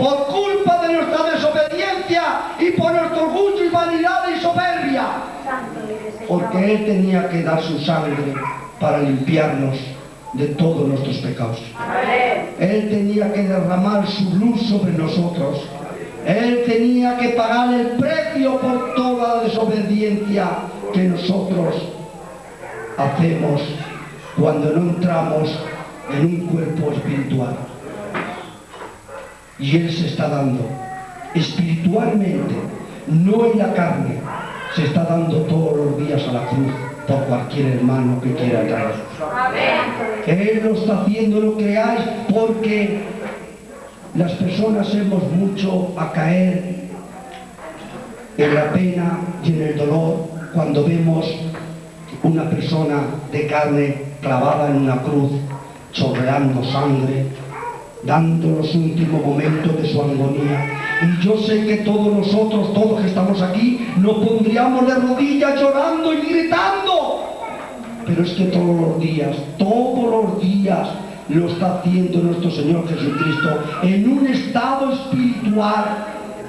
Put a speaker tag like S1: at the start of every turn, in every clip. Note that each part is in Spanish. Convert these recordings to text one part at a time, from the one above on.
S1: por culpa de nuestra desobediencia y por nuestro orgullo y vanidad y soberbia. Porque Él tenía que dar su sangre para limpiarnos de todos nuestros pecados. Él tenía que derramar su luz sobre nosotros. Él tenía que pagar el precio por toda la desobediencia que nosotros hacemos cuando no entramos en un cuerpo espiritual. Y Él se está dando espiritualmente, no en la carne, se está dando todos los días a la cruz por cualquier hermano que quiera traer. Él lo está haciendo, lo creáis, porque las personas hemos mucho a caer en la pena y en el dolor cuando vemos una persona de carne clavada en una cruz, chorreando sangre, dando los últimos momentos de su agonía. Y yo sé que todos nosotros, todos que estamos aquí, nos pondríamos de rodillas llorando y gritando. Pero es que todos los días, todos los días, lo está haciendo nuestro Señor Jesucristo en un estado espiritual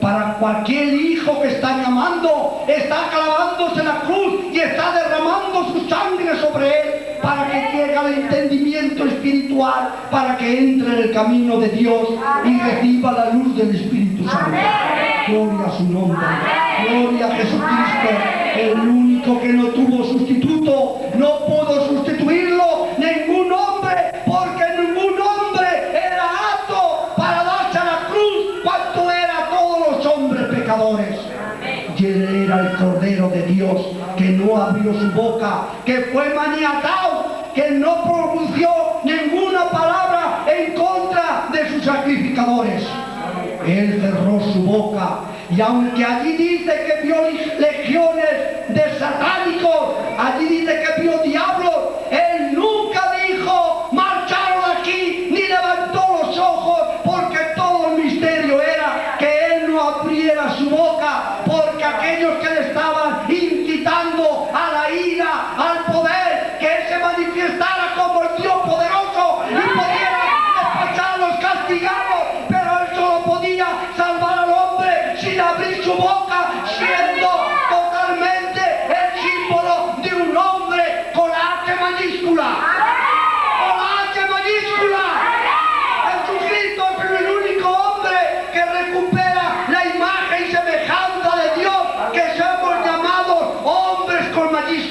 S1: para cualquier hijo que está llamando, está clavándose la cruz y está derramando su sangre sobre él para que llegue al entendimiento espiritual, para que entre en el camino de Dios y reciba la luz del Espíritu Santo. Gloria a su nombre, gloria a Jesucristo, el único que no tuvo sustituto, no pudo sustituirlo ningún hombre, porque ningún hombre era apto para darse a la cruz cuanto era todos los hombres pecadores. Y él era el Cordero de Dios que no abrió su boca, que fue maniatado, que no pronunció ninguna palabra en contra de sus sacrificadores. Él cerró su boca y aunque allí dice que vio legiones de satánicos, allí dice que vio diablos, él nunca dijo marcharon aquí ni levantó los ojos porque todo el misterio era que él no abriera su boca porque aquellos que le estaban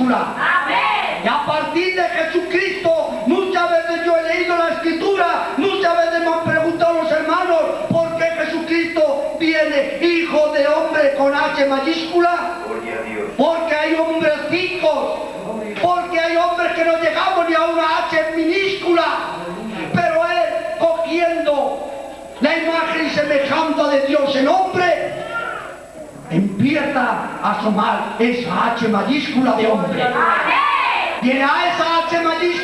S1: Y a partir de Jesucristo, muchas veces yo he leído la escritura, muchas veces me han preguntado los hermanos, ¿por qué Jesucristo viene hijo de hombre con H mayúscula? Porque hay hombres ricos, porque hay hombres que no llegamos ni a una H minúscula, pero él cogiendo la imagen y semejanza de Dios en hombre, empieza a asomar esa H mayúscula de hombre. En a esa H mayúscula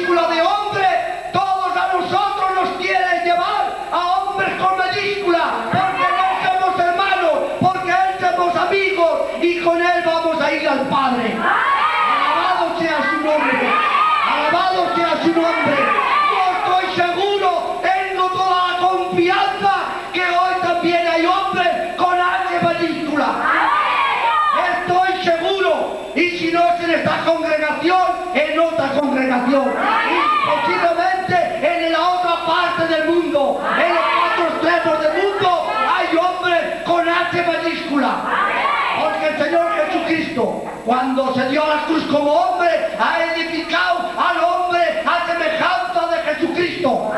S1: Cuando se dio a la cruz como hombre, ha edificado al hombre a semejanza de Jesucristo.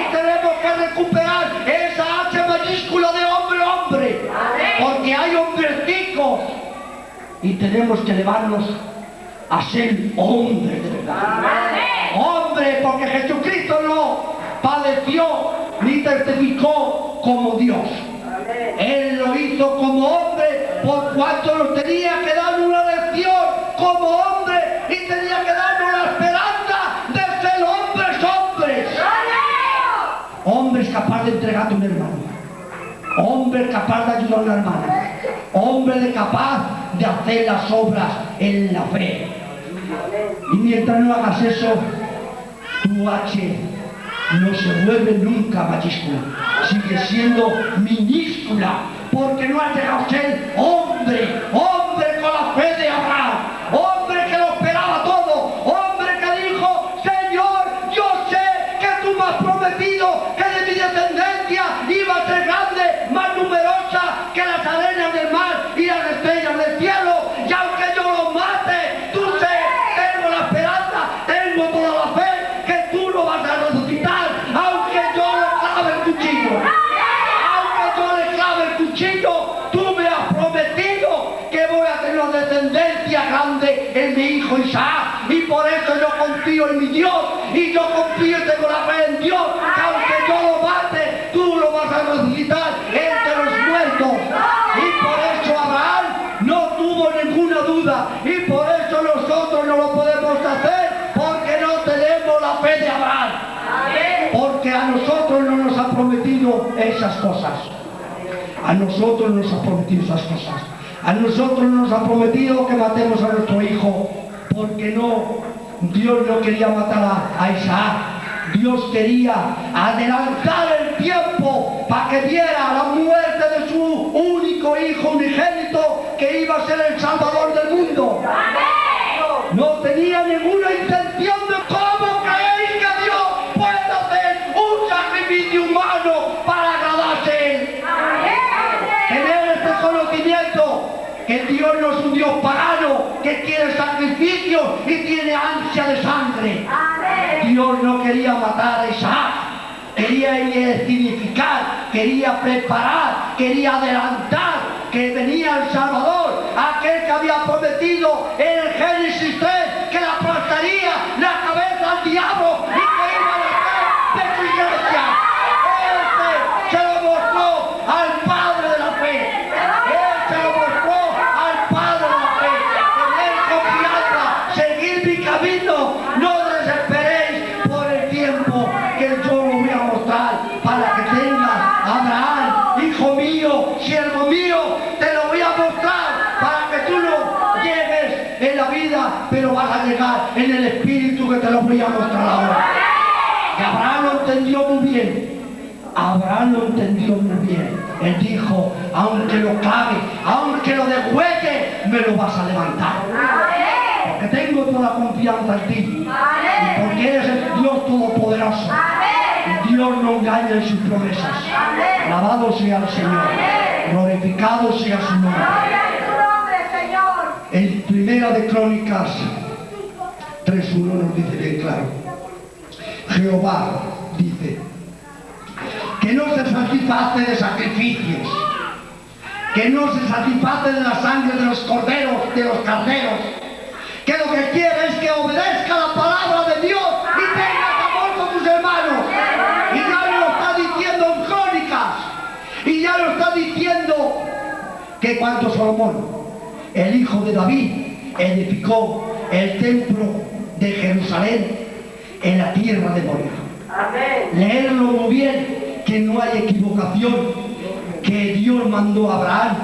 S1: Y tenemos que recuperar esa H mayúscula de hombre hombre. Porque hay hombres ricos y tenemos que elevarnos a ser de verdad. Hombre, porque Jesucristo no padeció ni testificó como Dios. Él lo hizo como hombre por cuanto nos tenía que dar una lección como hombre y tenía que darnos la esperanza de ser hombres, hombres. Hombres capaz de entregarte un hermano. Hombre capaz de ayudar a una hermana. Hombre capaz de hacer las obras en la fe. Y mientras no hagas eso, tu H no se vuelve nunca mayúscula, sigue siendo minúscula, porque no ha llegado a ser hombre, hombre con la fe esas cosas. A nosotros nos ha prometido esas cosas. A nosotros nos ha prometido que matemos a nuestro hijo. Porque no, Dios no quería matar a, Isaac. Dios quería adelantar el tiempo para que viera la muerte de su único hijo unigénito que iba a ser el salvador del mundo. No tenía ninguna intención y tiene ansia de sangre. Dios no quería matar a Isaac, quería significar, quería preparar, quería adelantar que venía el Salvador, aquel que había prometido en el Génesis 3 que le aplastaría la cabeza al diablo que te lo voy a mostrar ahora. Y Abraham lo entendió muy bien. Abraham lo entendió muy bien. Él dijo, aunque lo clave, aunque lo degüelle, me lo vas a levantar. Porque tengo toda confianza en ti. Y porque eres el Dios Todopoderoso. Dios no engaña en sus promesas. Alabado sea el Señor. Glorificado sea su nombre. En Primera de Crónicas 3.1 nos dice bien claro. Jehová dice que no se satisface de sacrificios, que no se satisface de la sangre de los corderos, de los carneros, que lo que quiere es que obedezca la palabra de Dios y tengas amor con tus hermanos. Y ya lo está diciendo en Crónicas, y ya lo está diciendo que cuando Salomón, el hijo de David, edificó el templo de Jerusalén en la tierra de Moria. Leerlo muy bien, que no hay equivocación, que Dios mandó a Abraham,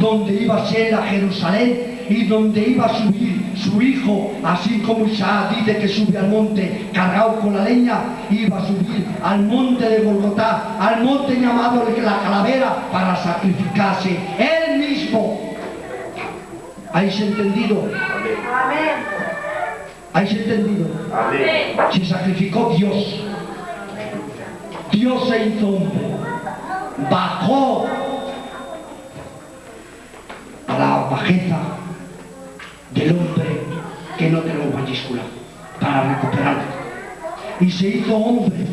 S1: donde iba a ser a Jerusalén y donde iba a subir su hijo, así como Isaac dice que sube al monte cargado con la leña, iba a subir al monte de Golgotá, al monte llamado la calavera, para sacrificarse él mismo. ¿Habéis entendido? ¿Habéis entendido? Se sacrificó Dios. Dios se hizo hombre. Bajó a la bajeza del hombre que no tenemos mayúscula para recuperarlo. Y se hizo hombre.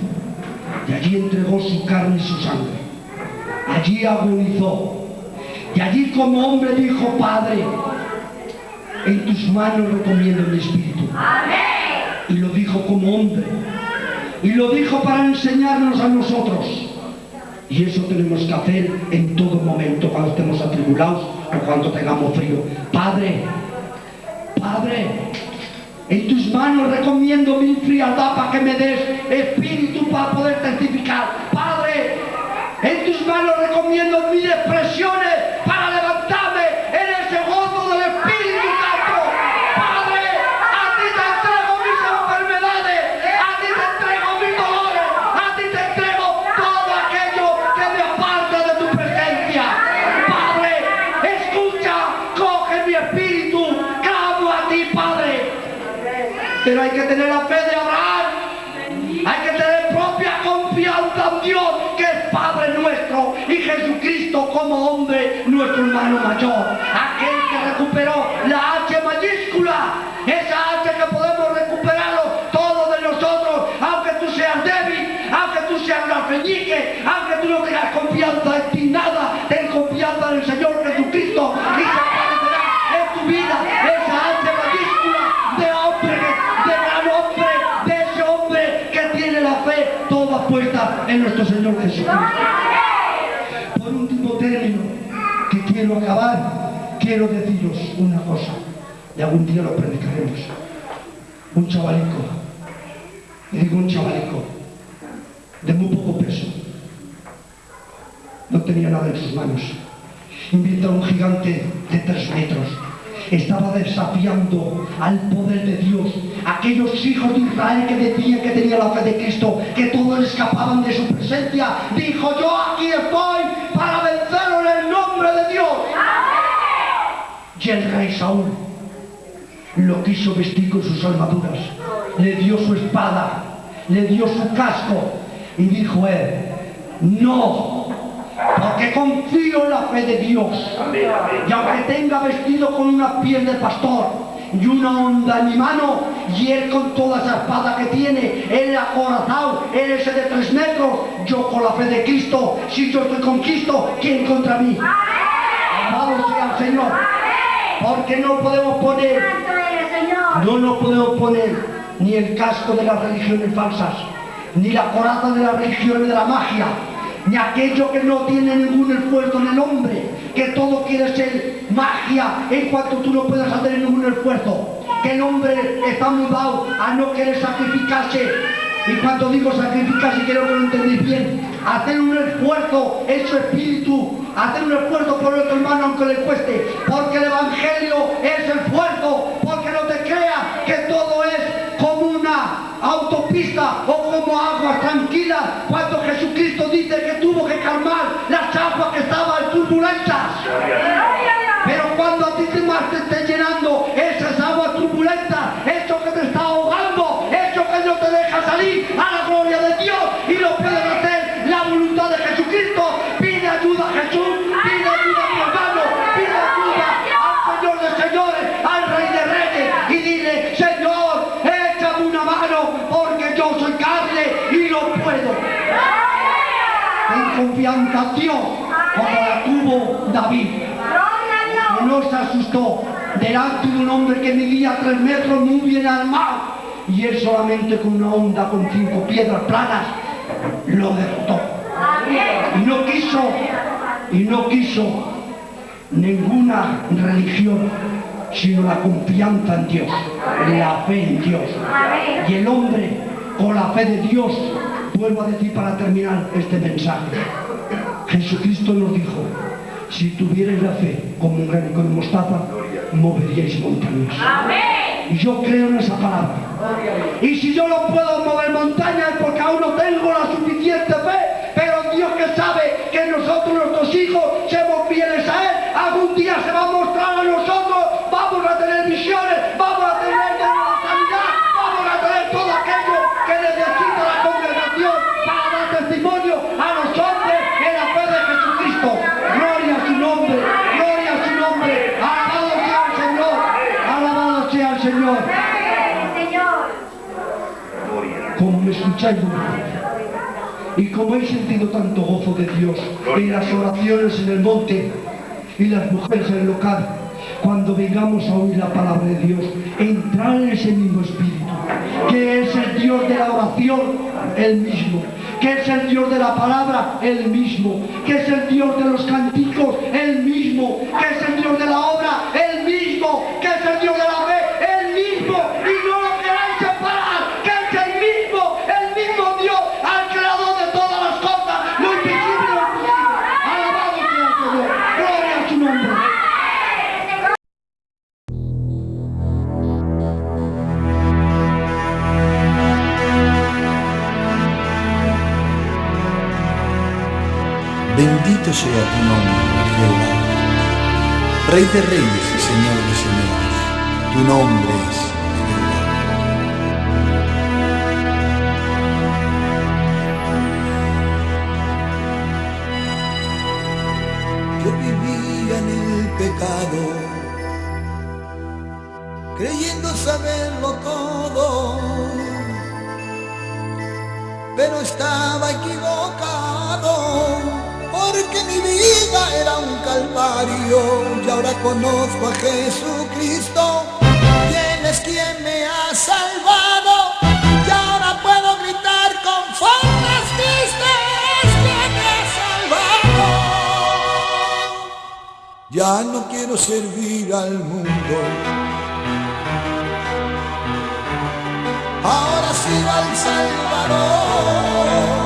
S1: Y allí entregó su carne y su sangre. Allí agonizó. Y allí como hombre dijo, Padre, en tus manos recomiendo mi espíritu. Y lo dijo como hombre. Y lo dijo para enseñarnos a nosotros. Y eso tenemos que hacer en todo momento, cuando estemos atribulados o cuando tengamos frío. Padre, Padre, en tus manos recomiendo mi frialdad para que me des espíritu para poder testificar. Padre, en tus manos recomiendo mis expresiones y Jesucristo como hombre, nuestro hermano mayor. Aquel que recuperó la H mayúscula, esa H que podemos recuperarlo todos de nosotros, aunque tú seas débil, aunque tú seas un alfeñique, aunque tú no tengas confianza en ti nada, ten confianza en el Señor Jesucristo y se aparecerá en tu vida esa H mayúscula de hombre, de gran hombre, de ese hombre que tiene la fe toda puesta en nuestro Señor Jesucristo. Quiero acabar, quiero deciros una cosa, y algún día lo predicaremos. Un chavalico, y digo un chavalico, de muy poco peso, no tenía nada en sus manos. Invita a un gigante de tres metros. Estaba desafiando al poder de Dios. Aquellos hijos de Israel que decían que tenían la fe de Cristo, que todos escapaban de su presencia. Dijo, yo aquí estoy para vencerlo en el nombre de Dios. Y el rey Saúl lo quiso vestir con sus armaduras. Le dio su espada, le dio su casco y dijo él, no, porque confío en la fe de Dios. Y aunque tenga vestido con una piel de pastor y una onda en mi mano, y él con toda esa espada que tiene, él acorazado, él ese de tres metros, yo con la fe de Cristo, si yo estoy con Cristo, ¿quién contra mí? Amado sea el Señor. Porque no podemos poner, no nos podemos poner ni el casco de las religiones falsas, ni la coraza de las religiones de la magia, ni aquello que no tiene ningún esfuerzo en el hombre, que todo quiere ser magia en cuanto tú no puedas hacer ningún esfuerzo, que el hombre está mudado a no querer sacrificarse, y cuando digo sacrificarse quiero que lo entendéis bien, hacer un esfuerzo en su espíritu, hacer un esfuerzo por otro hermano aunque le cueste, porque el Evangelio es esfuerzo, porque no te creas que todo es como una autopista o como aguas tranquilas, cuando Jesucristo dice que tuvo que calmar las aguas que estaban turbulentas. Pero cuando a ti te más te esté Dios, como la tuvo David. Que no se asustó delante de un hombre que medía tres metros muy bien armado y él solamente con una onda con cinco piedras planas lo derrotó. Y no quiso y no quiso ninguna religión sino la confianza en Dios la fe en Dios. Y el hombre con la fe de Dios vuelvo a decir para terminar este mensaje Jesucristo nos dijo si tuvierais la fe como un granico de mostaza, moveríais montañas. Y yo creo en esa palabra. Y si yo no puedo mover Y como he sentido tanto gozo de Dios en las oraciones en el monte y las mujeres en el local, cuando vengamos a oír la palabra de Dios, entrar en ese mismo espíritu, que es el Dios de la oración, el mismo, que es el Dios de la palabra, el mismo, que es el Dios de los canticos, el mismo, que es el Dios de la obra, el sea
S2: tu nombre, Rey de reyes y Señor de señores, tu nombre es Jehová.
S3: Yo vivía en el pecado, creyendo saberlo todo, pero estaba equivocado porque mi vida era un calvario y ahora conozco a Jesucristo, quien es quien me ha salvado y ahora puedo gritar con fuerzas tristes que me ha salvado. Ya no quiero servir al mundo. Ahora sirvo al Salvador.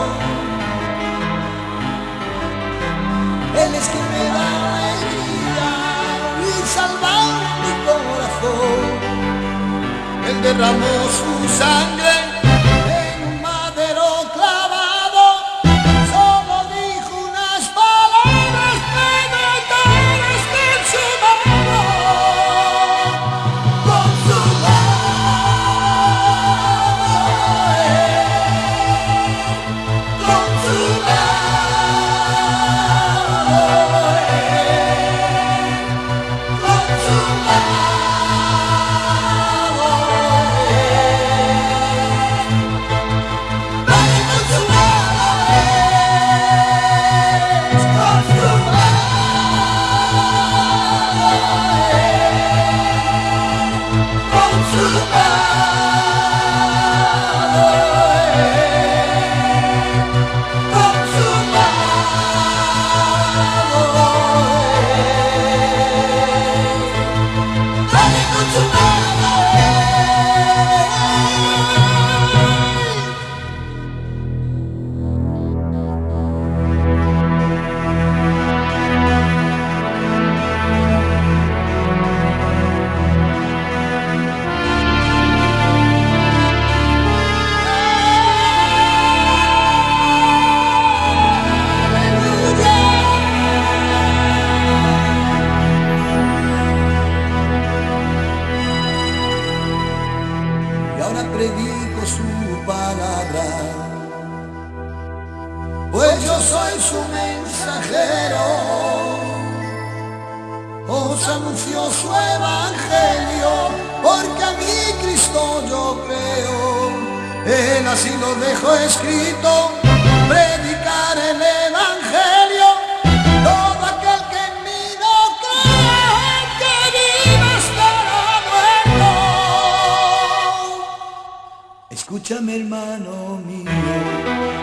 S3: Él derramó palabra. Pues yo soy su mensajero, os anuncio su evangelio, porque a mí Cristo yo creo. Él así lo dejó escrito, predicar el evangelio. Escúchame hermano mío,